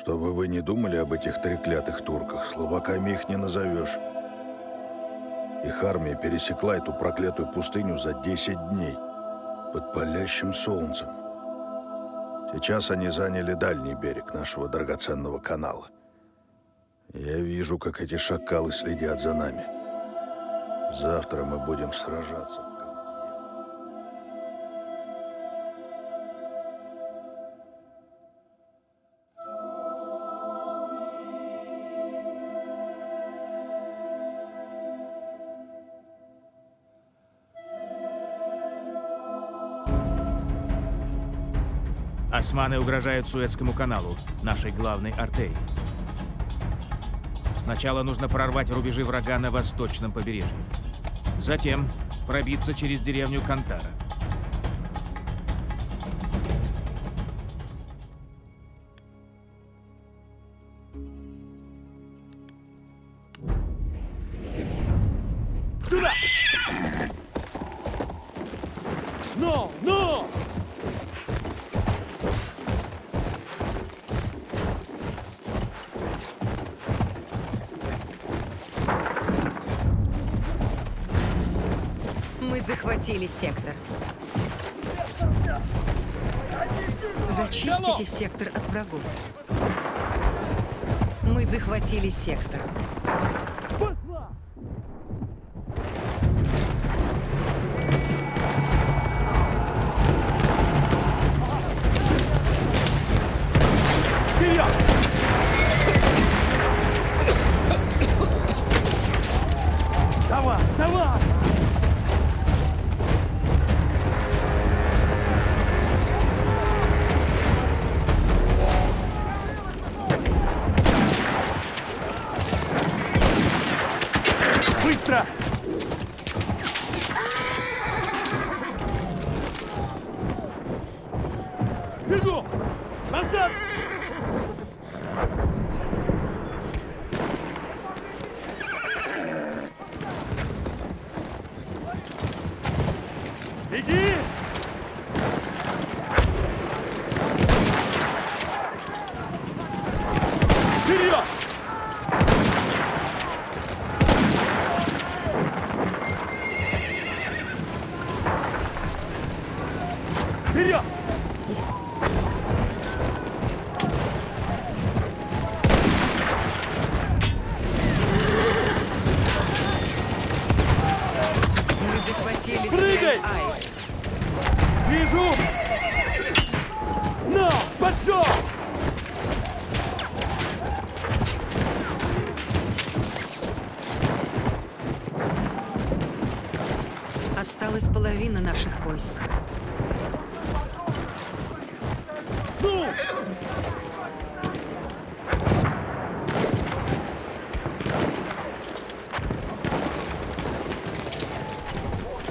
Чтобы вы не думали об этих треклятых турках, словаками их не назовешь. Их армия пересекла эту проклятую пустыню за 10 дней под палящим солнцем. Сейчас они заняли дальний берег нашего драгоценного канала. Я вижу, как эти шакалы следят за нами. Завтра мы будем сражаться. Османы угрожают Суэцкому каналу, нашей главной артерии. Сначала нужно прорвать рубежи врага на восточном побережье. Затем пробиться через деревню Кантара. Сектор от врагов. Мы захватили сектор.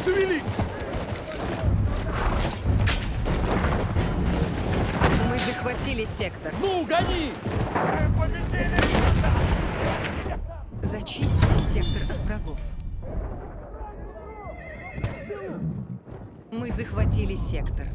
Шевелись! Мы захватили сектор. Ну, гони! Зачистите сектор от врагов. Мы захватили сектор.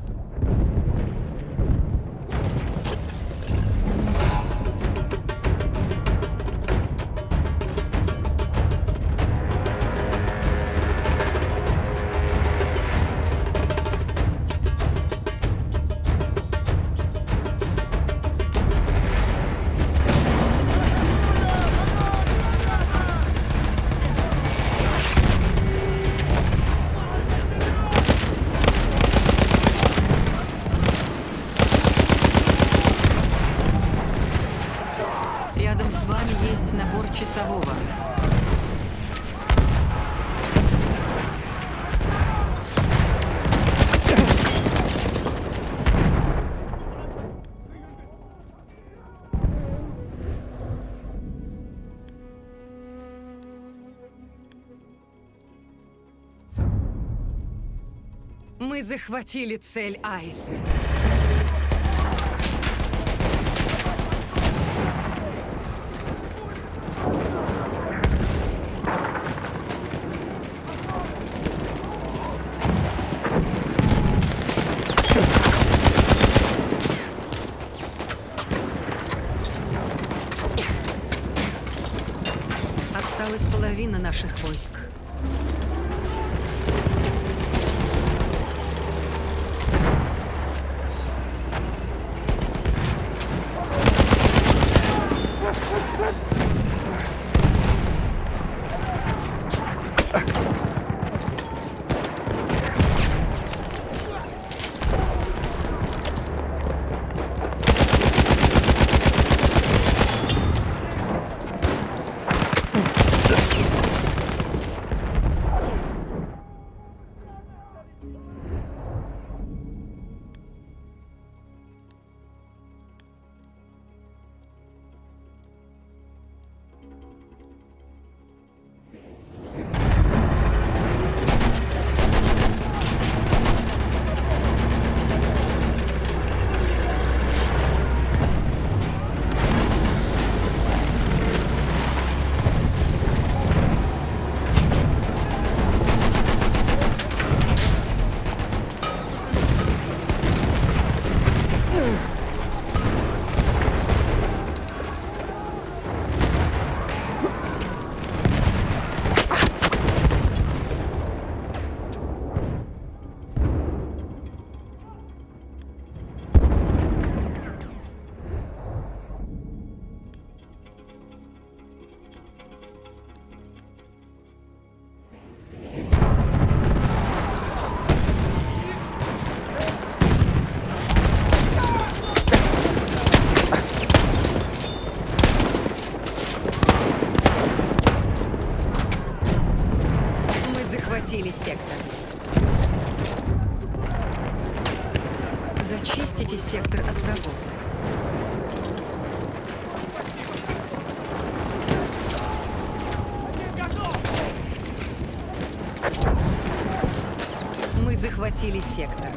захватили цель Аист. Осталась половина наших войск. Захватили сектор. Зачистите сектор от врагов. Мы захватили сектор.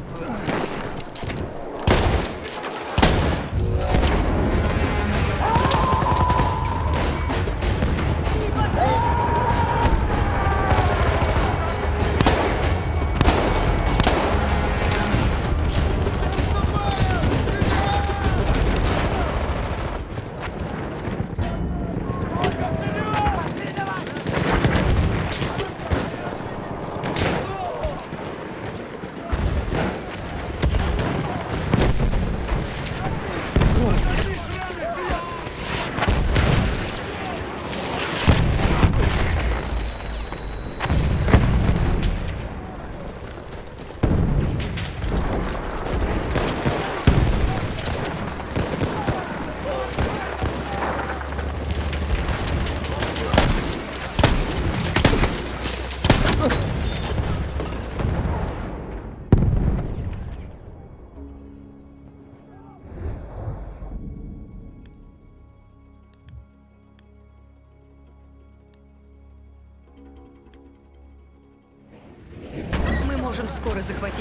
Скоро захватить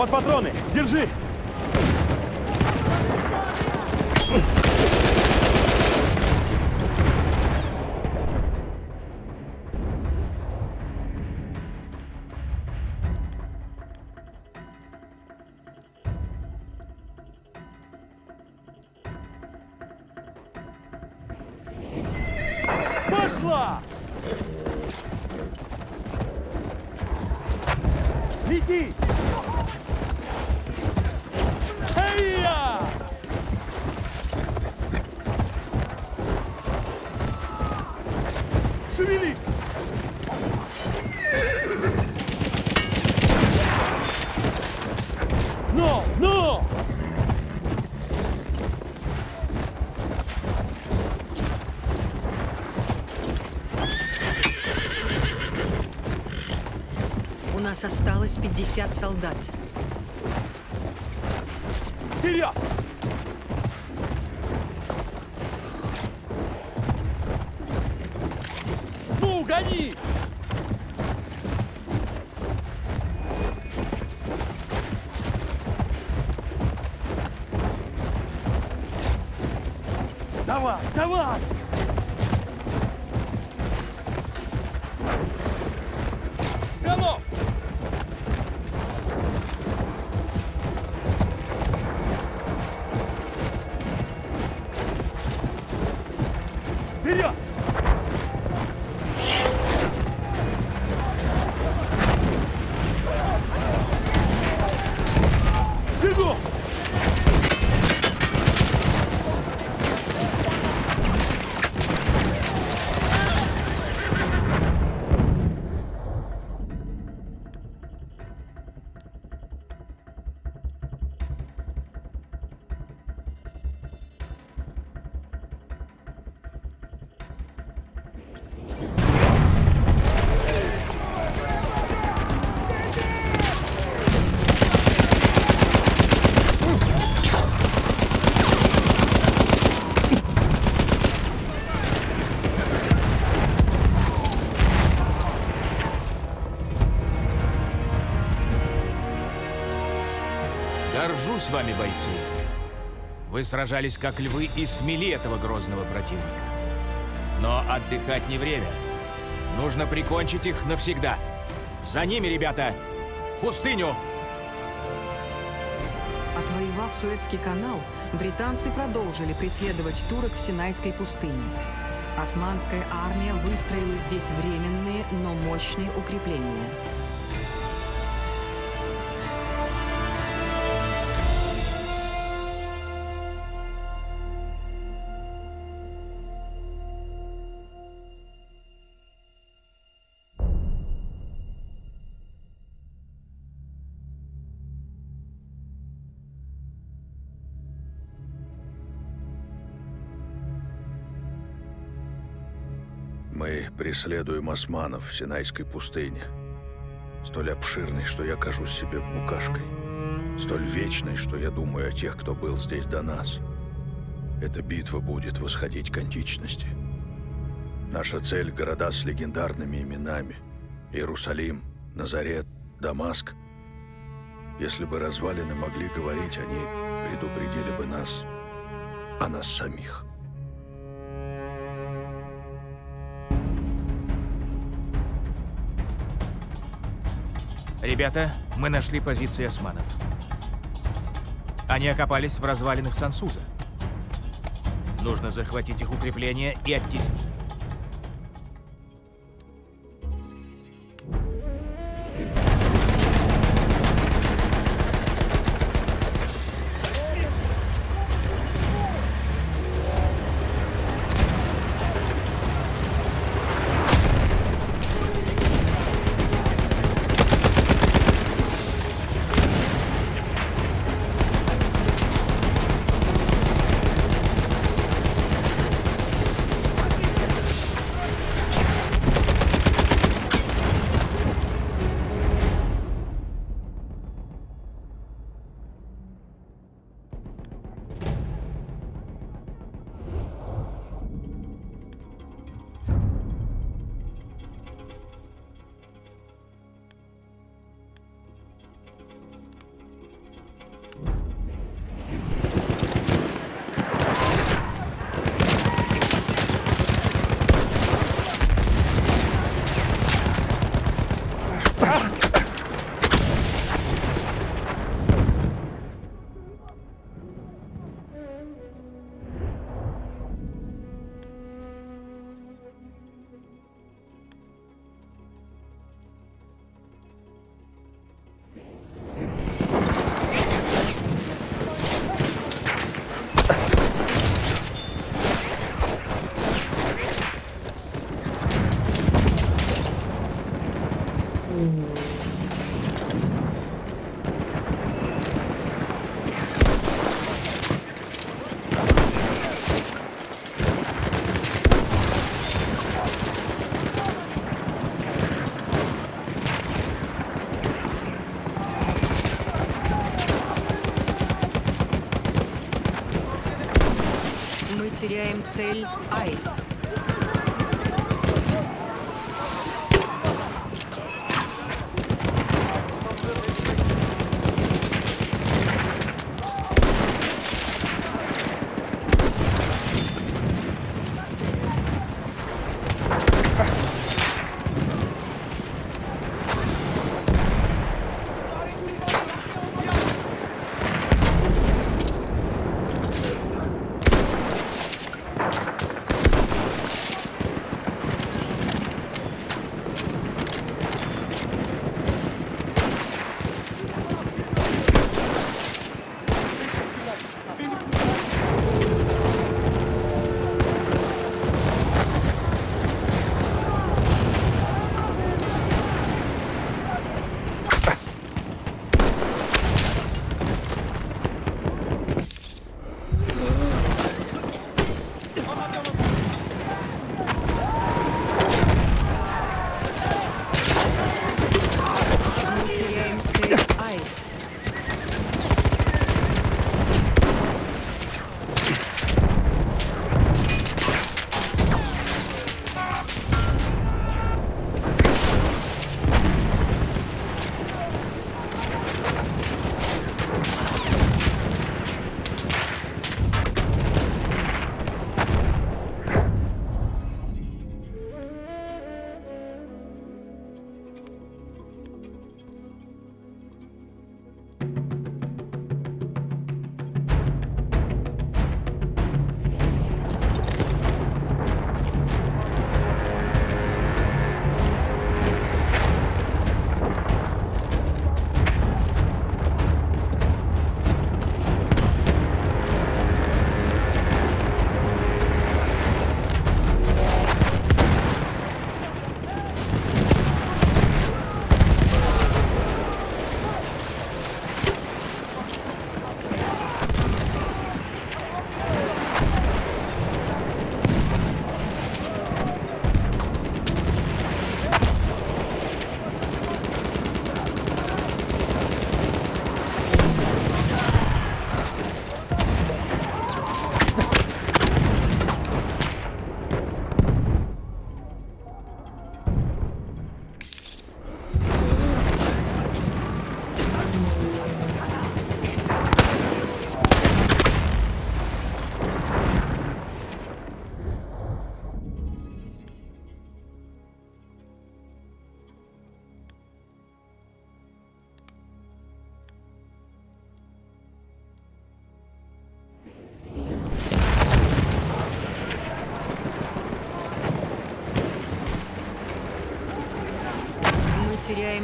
Вот патроны! Держи! Осталось 50 солдат. Вперед! Горжусь вами, бойцы. Вы сражались как львы и смели этого грозного противника. Но отдыхать не время. Нужно прикончить их навсегда. За ними, ребята! В пустыню! Отвоевав Суэцкий канал, британцы продолжили преследовать турок в Синайской пустыне. Османская армия выстроила здесь временные, но мощные укрепления. Мы преследуем османов в Синайской пустыне. Столь обширной, что я кажусь себе букашкой. Столь вечной, что я думаю о тех, кто был здесь до нас. Эта битва будет восходить к античности. Наша цель — города с легендарными именами. Иерусалим, Назарет, Дамаск. Если бы развалины могли говорить, они предупредили бы нас о нас самих. Ребята, мы нашли позиции османов. Они окопались в развалинах Сансуза. Нужно захватить их укрепления и оттеснить. Теряем цель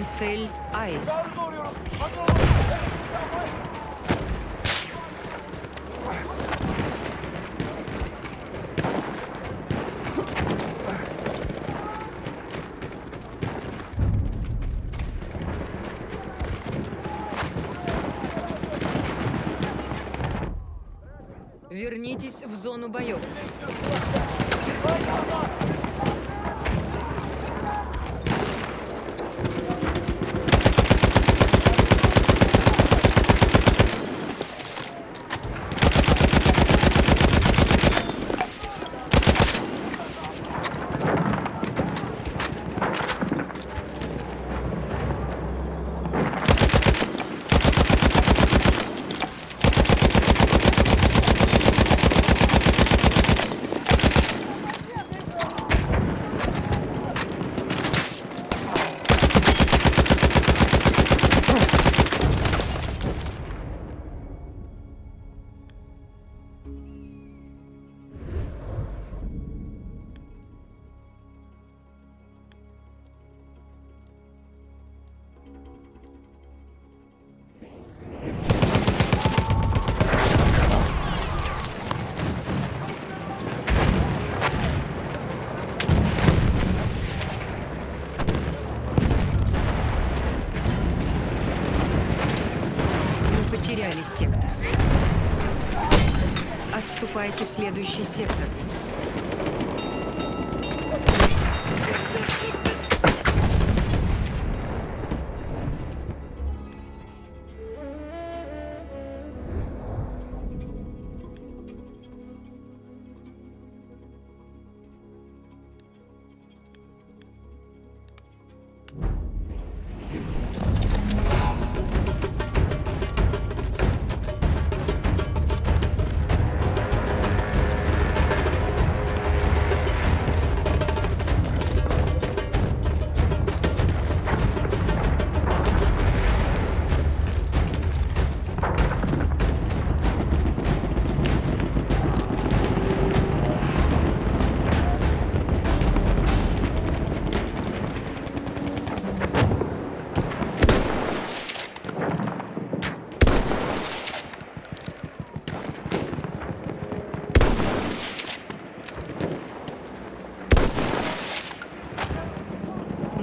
цель Аист. Вернитесь в зону боев. Отступайте в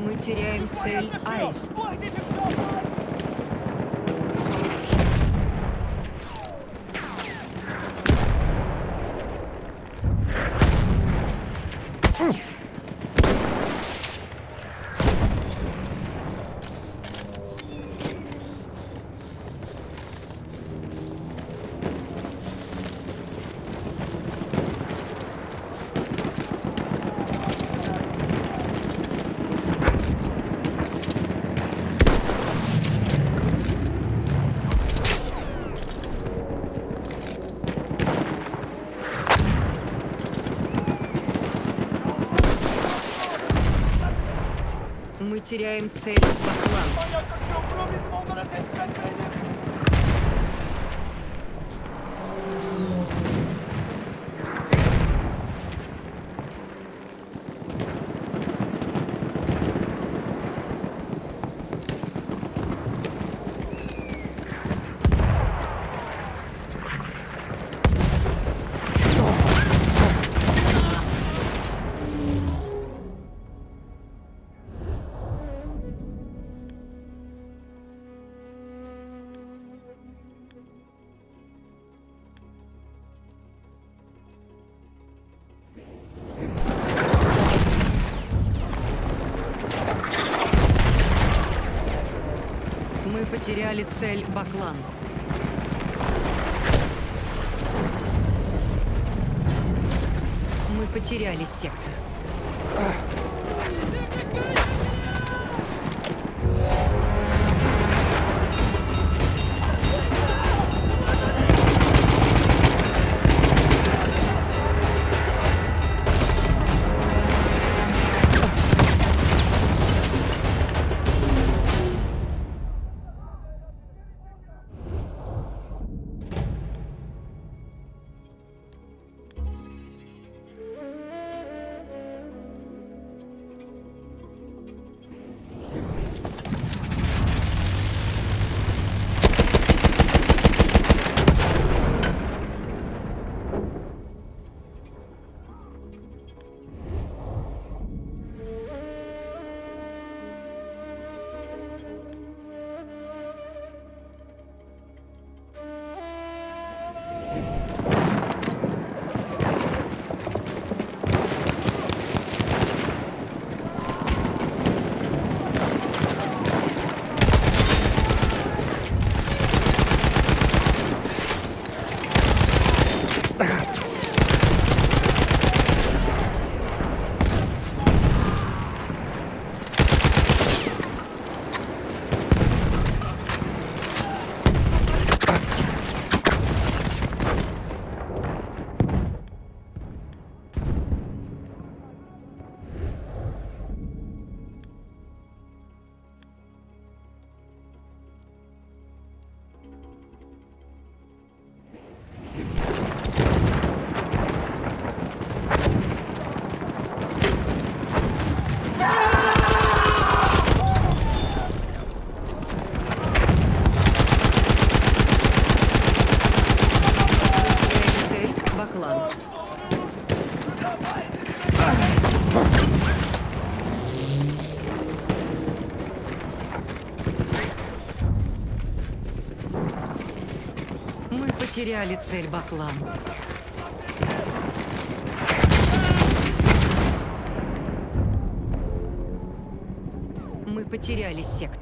мы теряем цель Аист. Теряем цель потеряли цель Баклан. Мы потеряли сектор. Потеряли цель Баклан. Мы потеряли сектор.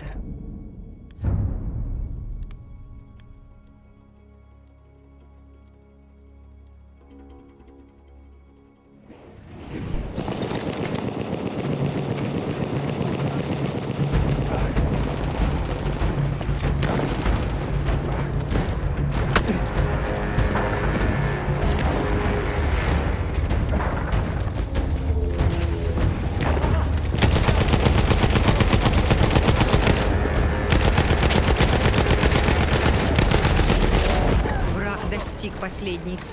Nick